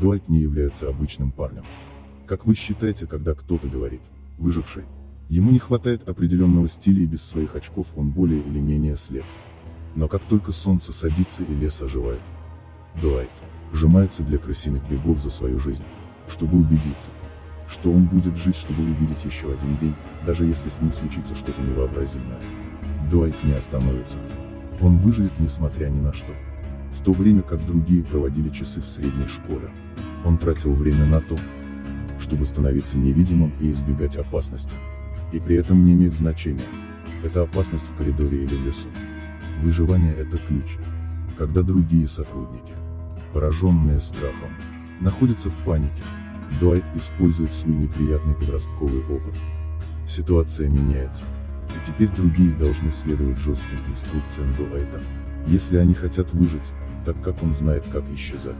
Дуайт не является обычным парнем. Как вы считаете, когда кто-то говорит «выживший», ему не хватает определенного стиля и без своих очков он более или менее слеп. Но как только солнце садится и лес оживает, Дуайт сжимается для крысиных бегов за свою жизнь, чтобы убедиться, что он будет жить, чтобы увидеть еще один день, даже если с ним случится что-то невообразимое. Дуайт не остановится. Он выживет несмотря ни на что. В то время как другие проводили часы в средней школе, он тратил время на то, чтобы становиться невидимым и избегать опасности. И при этом не имеет значения, это опасность в коридоре или в лесу. Выживание – это ключ. Когда другие сотрудники, пораженные страхом, находятся в панике, Дуайт использует свой неприятный подростковый опыт. Ситуация меняется. И теперь другие должны следовать жестким инструкциям Дуайта. Если они хотят выжить, так как он знает как исчезать.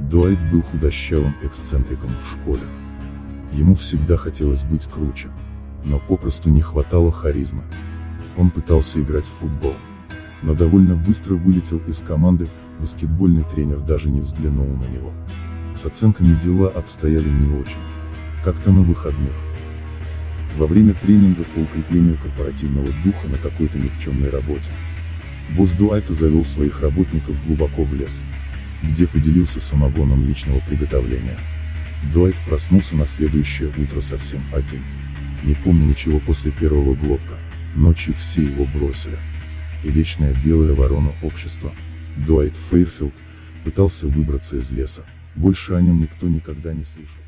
Дуайт был худощавым эксцентриком в школе. Ему всегда хотелось быть круче. Но попросту не хватало харизмы. Он пытался играть в футбол. Но довольно быстро вылетел из команды, баскетбольный тренер даже не взглянул на него. С оценками дела обстояли не очень. Как-то на выходных. Во время тренинга по укреплению корпоративного духа на какой-то никчемной работе. Босс Дуайта завел своих работников глубоко в лес, где поделился самогоном личного приготовления. Дуайт проснулся на следующее утро совсем один. Не помню ничего после первого глотка, ночью все его бросили. И вечная белая ворона общества, Дуайт Фейрфилд, пытался выбраться из леса. Больше о нем никто никогда не слышал.